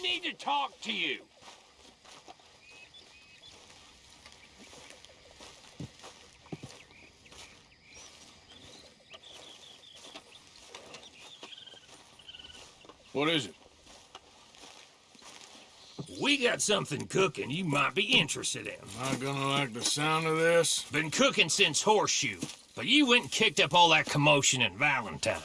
We need to talk to you. What is it? We got something cooking you might be interested in. Not gonna like the sound of this? Been cooking since Horseshoe, but you went and kicked up all that commotion in Valentine.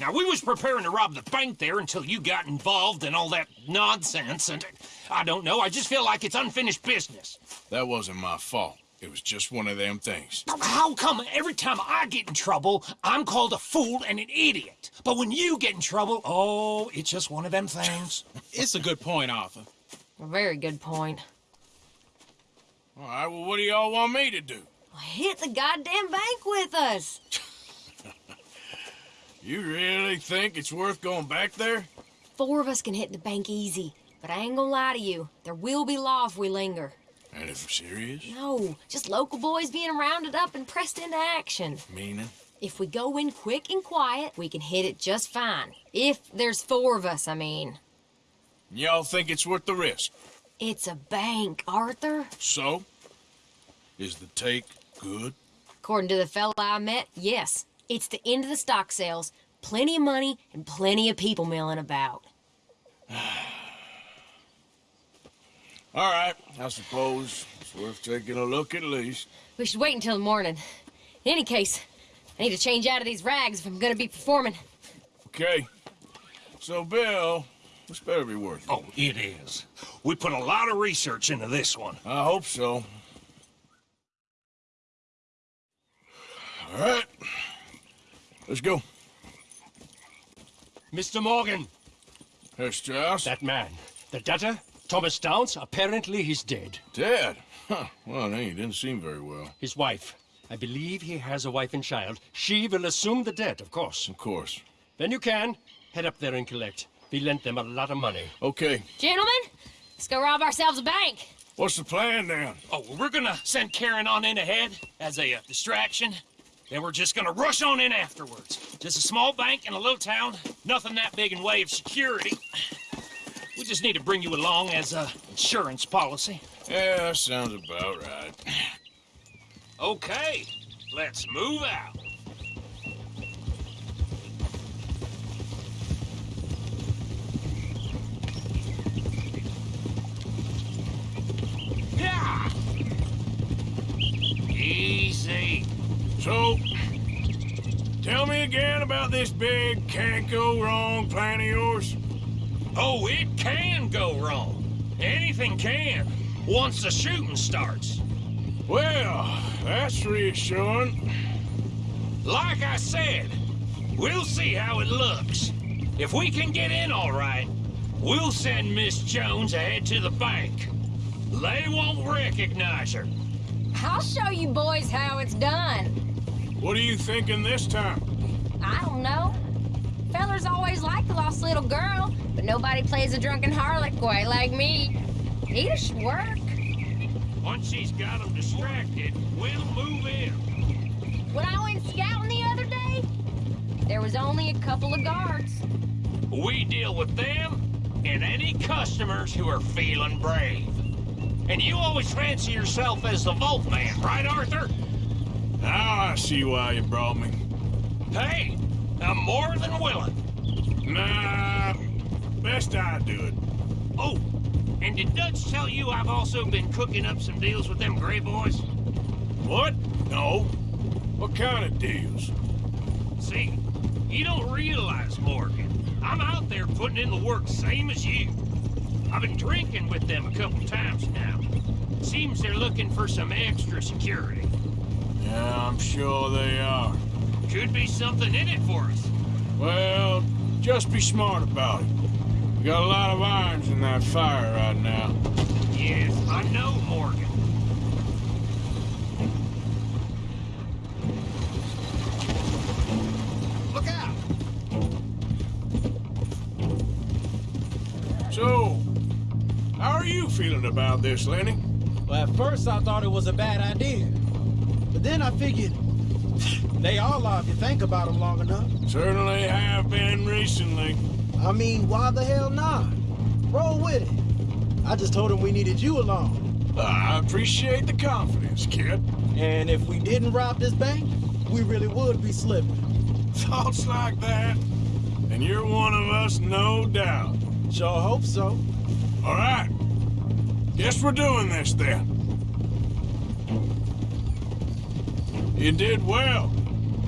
Now, we was preparing to rob the bank there until you got involved in all that nonsense, and I don't know, I just feel like it's unfinished business. That wasn't my fault. It was just one of them things. How come every time I get in trouble, I'm called a fool and an idiot? But when you get in trouble, oh, it's just one of them things. It's a good point, Arthur. A very good point. All right, well, what do y'all want me to do? Hit the goddamn bank with us. You really think it's worth going back there? Four of us can hit the bank easy, but I ain't gonna lie to you. There will be law if we linger. And if serious? No, just local boys being rounded up and pressed into action. Meaning? If we go in quick and quiet, we can hit it just fine. If there's four of us, I mean. Y'all think it's worth the risk? It's a bank, Arthur. So? Is the take good? According to the fella I met, yes. It's the end of the stock sales. Plenty of money and plenty of people milling about. All right, I suppose it's worth taking a look at least. We should wait until the morning. In any case, I need to change out of these rags if I'm gonna be performing. Okay. So, Bill, this better be worth it. Oh, it is. We put a lot of research into this one. I hope so. All right. Let's go. Mr. Morgan, Herr Strauss? that man, the debtor, Thomas Downs, apparently he's dead. Dead? Huh. Well, he didn't seem very well. His wife, I believe he has a wife and child. She will assume the debt, of course. Of course. Then you can head up there and collect. We lent them a lot of money. Okay. Gentlemen, let's go rob ourselves a bank. What's the plan then? Oh, well, we're gonna send Karen on in ahead as a uh, distraction. Then we're just gonna rush on in afterwards. Just a small bank in a little town. Nothing that big in way of security. We just need to bring you along as a insurance policy. Yeah, sounds about right. Okay, let's move out. So, tell me again about this big can't go wrong plan of yours. Oh, it can go wrong. Anything can, once the shooting starts. Well, that's reassuring. Like I said, we'll see how it looks. If we can get in all right, we'll send Miss Jones ahead to the bank. They won't recognize her. I'll show you boys how it's done. What are you thinking this time? I don't know. Fellers always like the lost little girl, but nobody plays a drunken harlot quite like me. It should work. Once she's got them distracted, we'll move in. When I went scouting the other day, there was only a couple of guards. We deal with them and any customers who are feeling brave. And you always fancy yourself as the Vault Man, right, Arthur? Now I see why you brought me. Hey, I'm more than willing. Nah, best I do it. Oh, and did Dutch tell you I've also been cooking up some deals with them Gray Boys? What? No. What kind of deals? See, you don't realize, Morgan. I'm out there putting in the work same as you. I've been drinking with them a couple times now. Seems they're looking for some extra security. Yeah, I'm sure they are. Could be something in it for us. Well, just be smart about it. We got a lot of irons in that fire right now. Yes, I know, Morgan. Look out! So, how are you feeling about this, Lenny? Well, at first I thought it was a bad idea. But then I figured, they all are if you think about them long enough. Certainly have been recently. I mean, why the hell not? roll with it. I just told him we needed you along. I appreciate the confidence, kid. And if we didn't rob this bank, we really would be slipping. Thoughts like that, and you're one of us, no doubt. Sure hope so. All right. Guess we're doing this then. You did well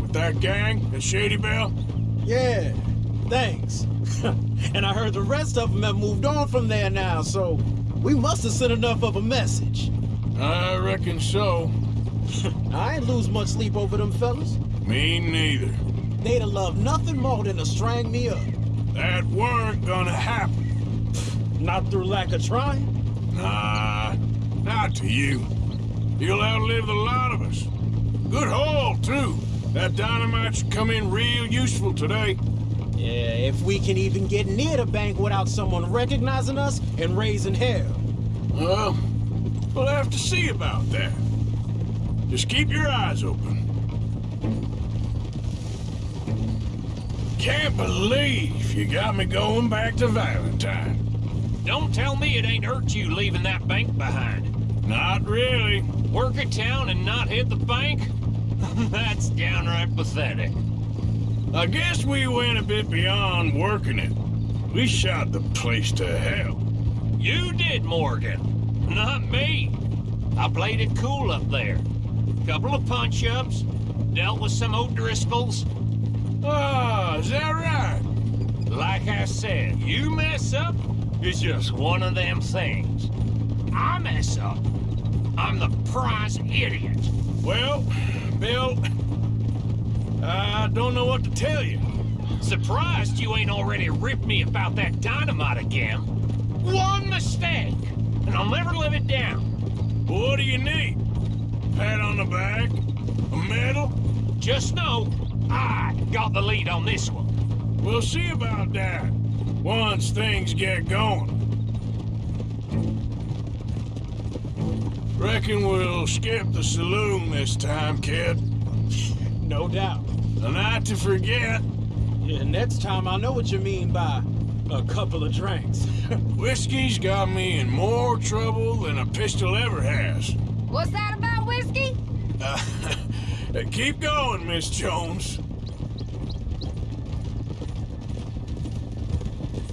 with that gang at Shady Belle. Yeah, thanks. and I heard the rest of them have moved on from there now, so we must have sent enough of a message. I reckon so. I ain't lose much sleep over them fellas. Me neither. They'd have loved nothing more than to strang me up. That weren't gonna happen. Not through lack of trying. Nah, not to you. You'll outlive the lot of us. Good haul, too. That dynamite should come in real useful today. Yeah, if we can even get near the bank without someone recognizing us and raising hell. Well, we'll have to see about that. Just keep your eyes open. Can't believe you got me going back to Valentine. Don't tell me it ain't hurt you leaving that bank behind. Not really. Work a town and not hit the bank? That's downright pathetic. I guess we went a bit beyond working it. We shot the place to hell. You did, Morgan. Not me. I played it cool up there. Couple of punch-ups, dealt with some O'Driscolls. Ah, is that right? Like I said, you mess up, it's just one of them things. I mess up, I'm the prize idiot. Well, Bill, I don't know what to tell you. Surprised you ain't already ripped me about that dynamite again. One mistake, and I'll never live it down. What do you need? Pat on the back? A medal? Just know, I got the lead on this one. We'll see about that once things get going. Reckon we'll skip the saloon this time, kid. No doubt. A night to forget. Yeah, next time I know what you mean by a couple of drinks. Whiskey's got me in more trouble than a pistol ever has. What's that about whiskey? Uh, keep going, Miss Jones.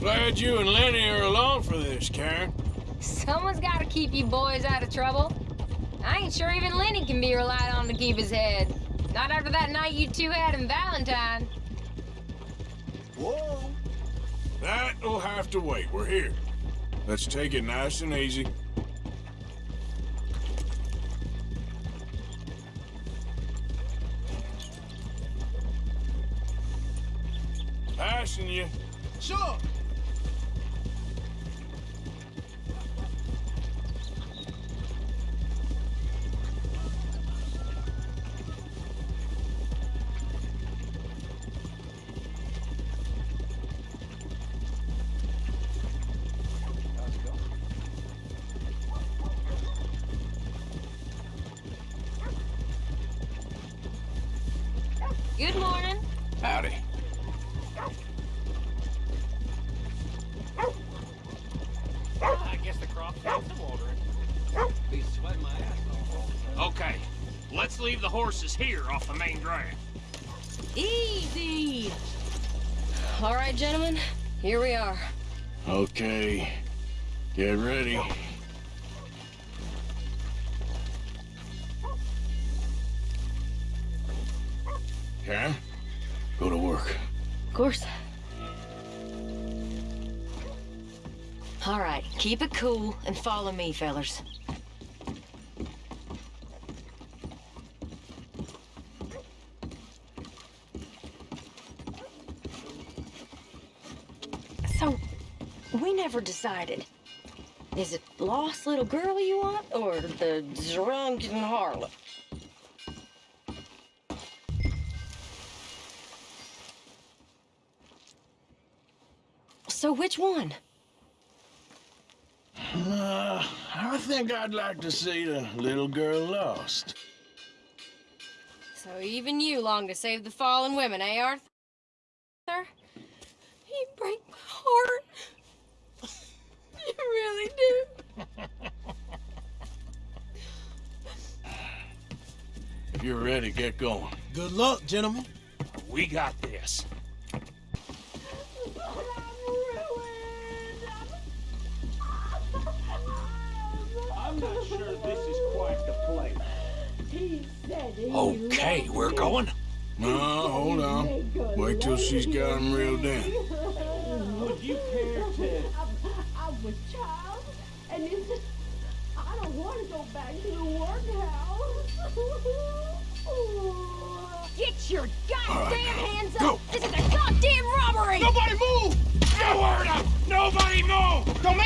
Glad you and Lenny are along for this, Karen. Someone's got to keep you boys out of trouble. I ain't sure even Lenny can be relied on to keep his head. Not after that night you two had in Valentine. Whoa. That'll have to wait. We're here. Let's take it nice and easy. Passing you. Sure. Good morning. Howdy. I guess the crops need some watering. Be sweating my ass off. Okay, let's leave the horses here off the main drag. Easy. All right, gentlemen, here we are. Okay. Get ready. All right, keep it cool and follow me, fellers. So, we never decided. Is it lost little girl you want, or the drunken harlot? So which one? Uh, I think I'd like to see the little girl lost. So even you long to save the fallen women, eh, Arthur? You break my heart. You really do. if you're ready, get going. Good luck, gentlemen. We got this.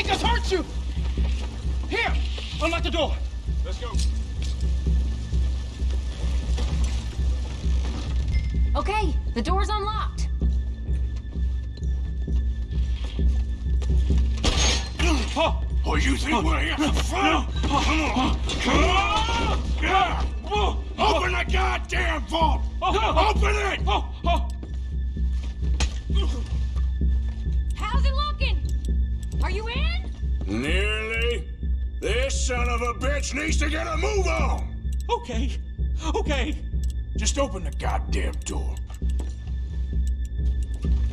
Make us hurt you! Here! Unlock the door! Let's go. Okay, the door's unlocked. Oh! Oh, you think we're here for fun? Come on. Come on. Yeah. Open the goddamn vault. Open it. Oh, oh. Nearly. This son of a bitch needs to get a move on. Okay. Okay. Just open the goddamn door.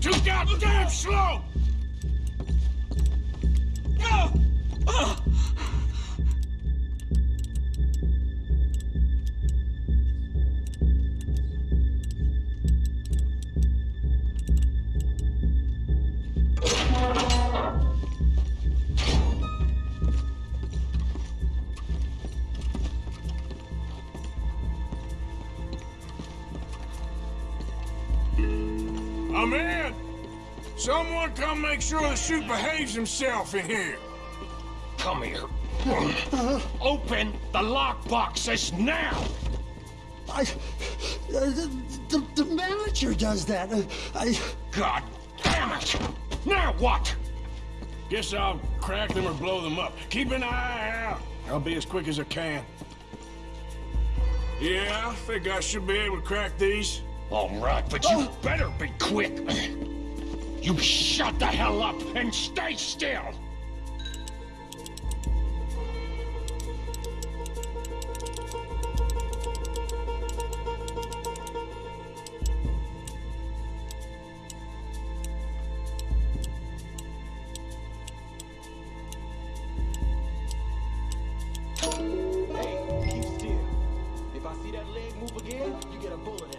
Too goddamn slow. Ah! Ah! Make sure the suit behaves himself in here. Come here. Open the lockbox this now! I, uh, the, the, the manager does that. Uh, I, God damn it! Now what? Guess I'll crack them or blow them up. Keep an eye out. I'll be as quick as I can. Yeah, I think I should be able to crack these. All right, but you better be quick. You shut the hell up and stay still! Hey, keep still. If I see that leg move again, you get a bullet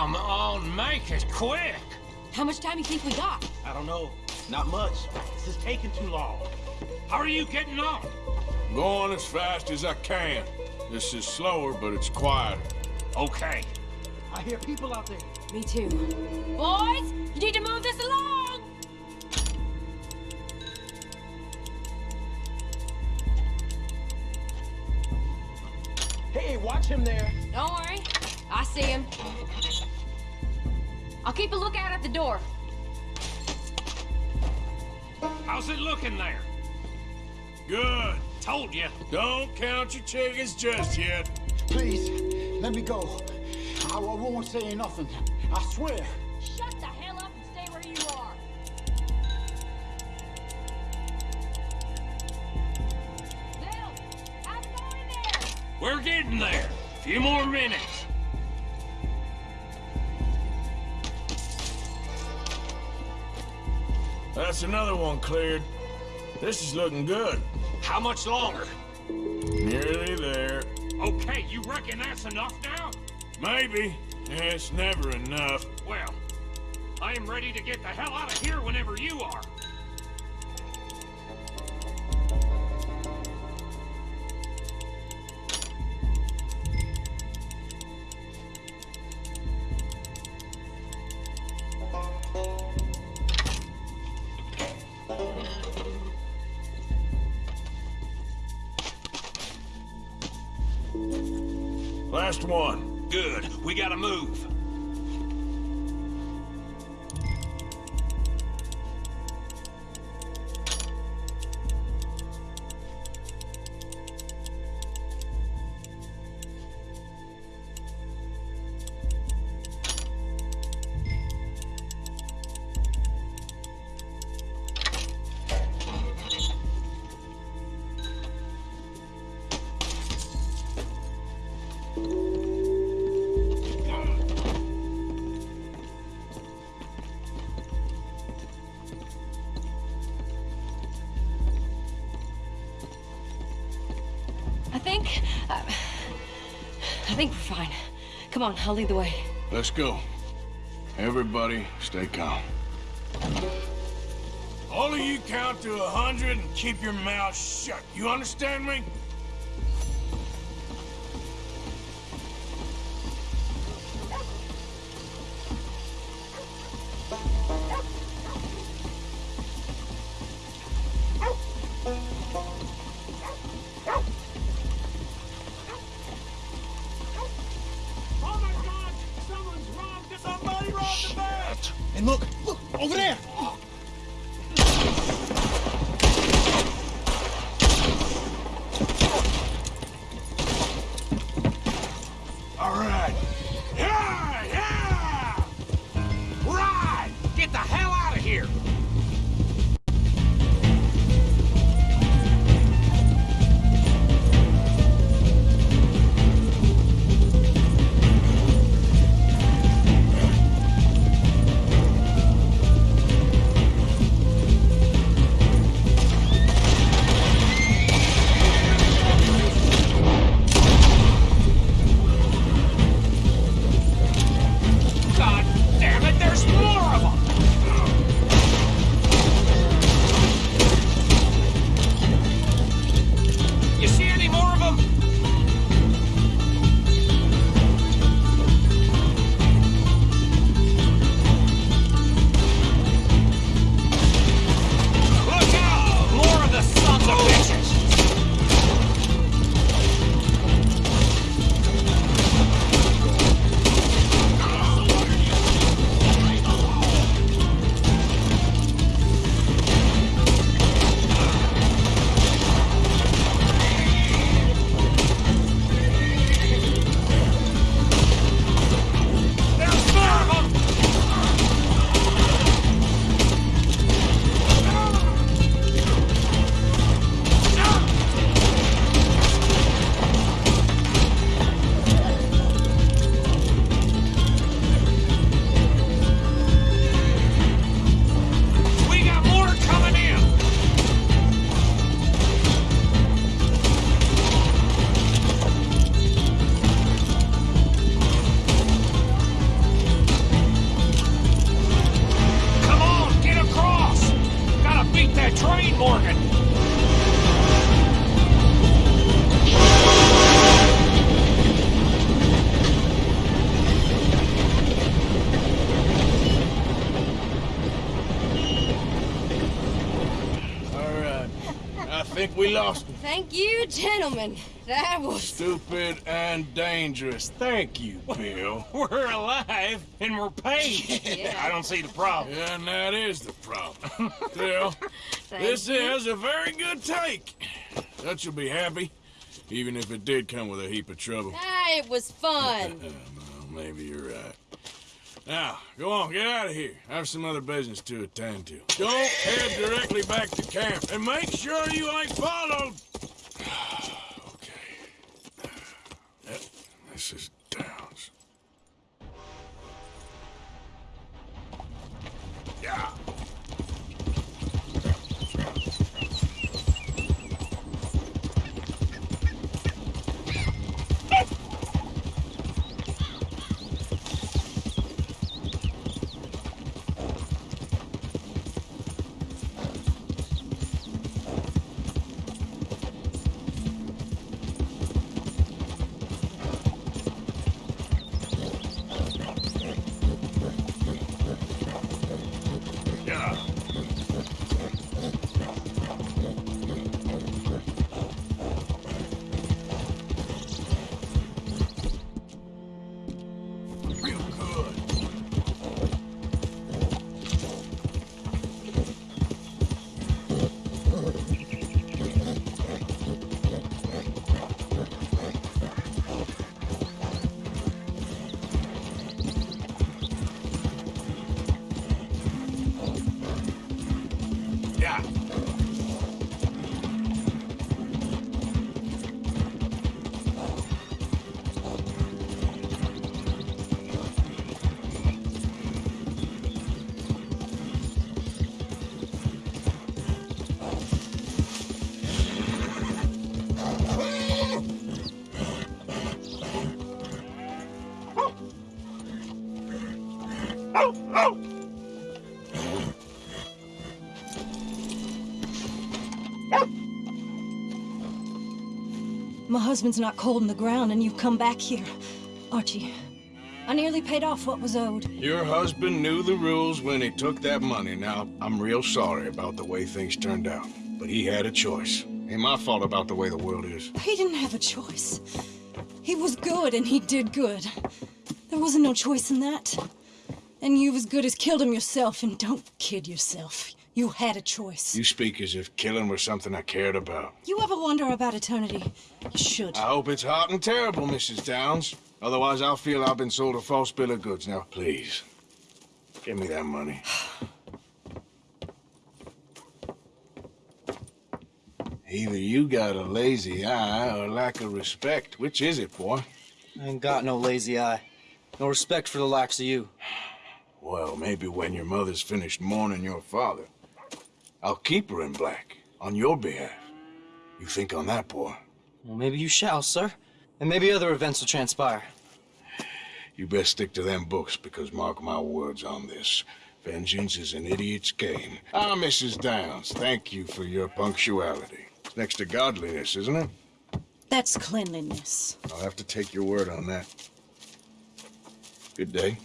Come on, make it quick! How much time do you think we got? I don't know. Not much. This is taking too long. How are you getting on? Going as fast as I can. This is slower, but it's quieter. Okay. I hear people out there. Me too. Boys, you need to move this along! Hey, watch him there. Don't worry. I see him. Door. How's it looking there? Good. Told you. Don't count your chickens just yet. please, let me go. I, I won't say nothing. I swear. Shut the hell up and stay where you are. Bill, how's it going in there? We're getting there. A Few more minutes. That's another one cleared. This is looking good. How much longer? Nearly there. Okay, you reckon that's enough now? Maybe. It's never enough. Well, I am ready to get the hell out of here whenever you are. Last one. Good. We gotta move. Come on, I'll lead the way. Let's go. Everybody, stay calm. All of you count to a hundred and keep your mouth shut. You understand me? Thank you, gentlemen. That was. Stupid and dangerous. Thank you, Bill. We're alive and we're paid. Yeah. I don't see the problem. and that is the problem. Bill, this is a very good take. Dutch will be happy, even if it did come with a heap of trouble. Ah, it was fun. Well, maybe you're right. Now, go on, get out of here. I have some other business to attend to. Don't head directly back to camp, and make sure you ain't followed. okay. Yep, this is husband's not cold in the ground, and you've come back here. Archie, I nearly paid off what was owed. Your husband knew the rules when he took that money. Now, I'm real sorry about the way things turned out. But he had a choice. Ain't my fault about the way the world is. He didn't have a choice. He was good, and he did good. There wasn't no choice in that. And you've as good as killed him yourself, and don't kid yourself. You had a choice. You speak as if killing were something I cared about. You ever wonder about eternity? You should. I hope it's hot and terrible, Mrs. Downs. Otherwise, I'll feel I've been sold a false bill of goods. Now, please, give me that money. Either you got a lazy eye or lack of respect. Which is it, boy? I ain't got no lazy eye. No respect for the likes of you. Well, maybe when your mother's finished mourning your father, I'll keep her in black on your behalf. You think on that, boy? Well, maybe you shall, sir. And maybe other events will transpire. You best stick to them books, because mark my words on this. Vengeance is an idiot's game. Ah, Mrs. Downs, thank you for your punctuality. It's next to godliness, isn't it? That's cleanliness. I'll have to take your word on that. Good day.